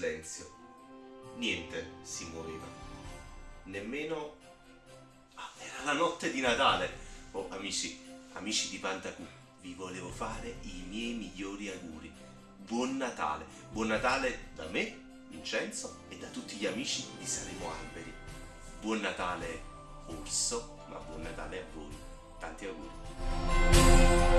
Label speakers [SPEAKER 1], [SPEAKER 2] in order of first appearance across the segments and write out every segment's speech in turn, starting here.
[SPEAKER 1] silenzio. Niente si muoveva. Nemmeno... Ah, era la notte di Natale! Oh, amici, amici di Pantacù, vi volevo fare i miei migliori auguri. Buon Natale! Buon Natale da me, Vincenzo, e da tutti gli amici di Saremo Alberi. Buon Natale, Orso, ma buon Natale a voi. Tanti auguri!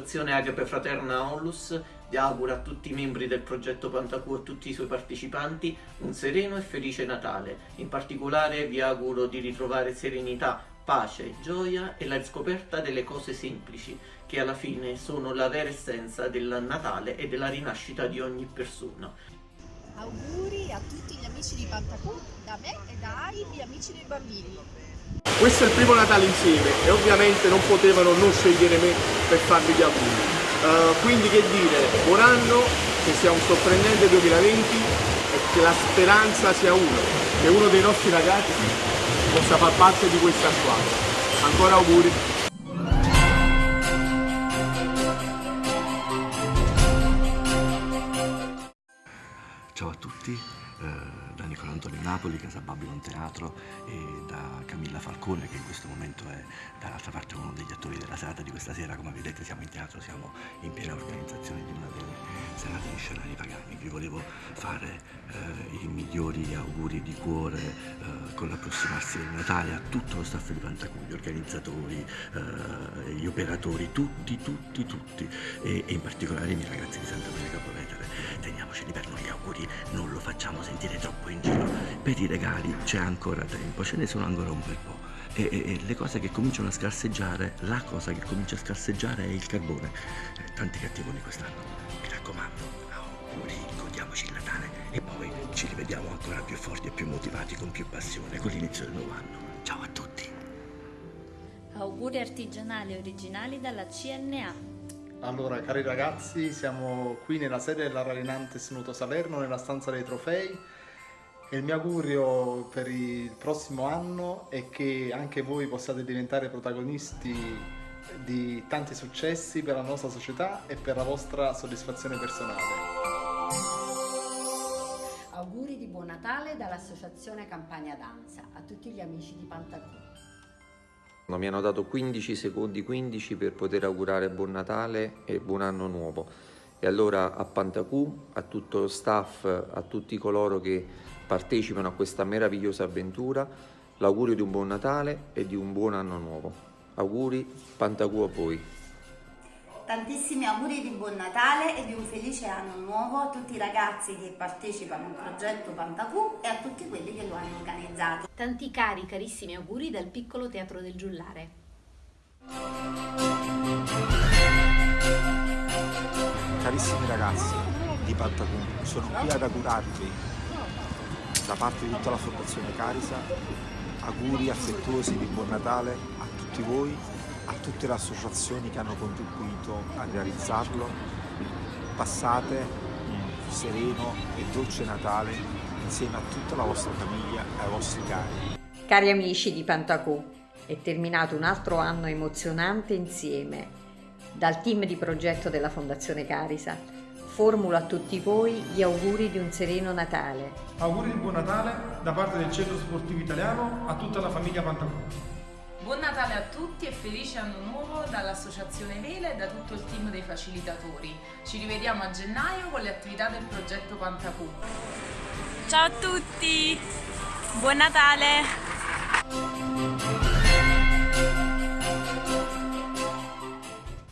[SPEAKER 2] L'associazione Agape Fraterna Onlus vi augura a tutti i membri del progetto Pantacù e a tutti i suoi partecipanti un sereno e felice Natale. In particolare vi auguro di ritrovare serenità, pace, gioia e la scoperta delle cose semplici, che alla fine sono la vera essenza del Natale e della rinascita di ogni persona.
[SPEAKER 3] Auguri a tutti gli amici di Pantacù, da me e da gli amici dei bambini.
[SPEAKER 4] Questo è il primo Natale insieme e ovviamente non potevano non scegliere me per farvi gli auguri. Uh, quindi che dire, buon anno, che sia un sorprendente 2020 e che la speranza sia uno, che uno dei nostri ragazzi possa far parte di questa squadra. Ancora auguri!
[SPEAKER 5] Ciao a tutti, eh, da Nicola Antonio Napoli, Casa Babylon Teatro e da Camilla Falcone che in questo momento è dall'altra parte uno degli attori della serata di questa sera. Come vedete siamo in teatro, siamo in piena organizzazione di una delle serate di scenari pagani. Vi volevo fare eh, i migliori auguri di cuore eh, con l'approssimarsi del Natale a tutto lo staff di Pantacù, gli organizzatori, eh, gli operatori, tutti, tutti, tutti e, e in particolare i miei ragazzi di Santa Maria Capovetere. Teniamoceli per noi gli auguri, non lo facciamo sentire troppo in giro. Per i regali c'è ancora tempo, ce ne sono ancora un bel po'. E, e, e, le cose che cominciano a scarseggiare, la cosa che comincia a scarseggiare è il carbone. Eh, tanti cattivoni quest'anno. Mi raccomando, auguri, godiamoci il Natale e poi ci rivediamo ancora più forti e più motivati, con più passione, con l'inizio del nuovo anno. Ciao a tutti!
[SPEAKER 6] Auguri artigianali originali dalla CNA.
[SPEAKER 7] Allora, cari ragazzi, siamo qui nella sede della Rarinantes Nuto Salerno, nella stanza dei trofei il mio augurio per il prossimo anno è che anche voi possiate diventare protagonisti di tanti successi per la nostra società e per la vostra soddisfazione personale.
[SPEAKER 8] Auguri di buon Natale dall'Associazione Campagna Danza a tutti gli amici di Pantacù.
[SPEAKER 9] Mi hanno dato 15 secondi 15 per poter augurare buon Natale e buon anno nuovo. E allora a Pantacù, a tutto lo staff, a tutti coloro che partecipano a questa meravigliosa avventura, l'augurio di un buon Natale e di un buon anno nuovo. Auguri Pantacù a voi.
[SPEAKER 10] Tantissimi auguri di buon Natale e di un felice anno nuovo a tutti i ragazzi che partecipano al progetto Pantacù e a tutti quelli che lo hanno organizzato.
[SPEAKER 11] Tanti cari, carissimi auguri dal piccolo teatro del Giullare.
[SPEAKER 12] Carissimi ragazzi di Pantacù, sono qui ad augurarvi da parte di tutta la Fondazione Carisa auguri affettuosi di buon Natale a tutti voi a tutte le associazioni che hanno contribuito a realizzarlo. Passate un sereno e dolce Natale insieme a tutta la vostra famiglia e ai vostri cari.
[SPEAKER 8] Cari amici di Pantacù, è terminato un altro anno emozionante insieme. Dal team di progetto della Fondazione Carisa formulo a tutti voi gli auguri di un sereno Natale.
[SPEAKER 13] Auguri di buon Natale da parte del Centro Sportivo Italiano a tutta la famiglia Pantacù.
[SPEAKER 14] Buon Natale a tutti e felice anno nuovo dall'Associazione Vele e da tutto il team dei facilitatori. Ci rivediamo a gennaio con le attività del progetto Pantacù.
[SPEAKER 15] Ciao a tutti, buon Natale!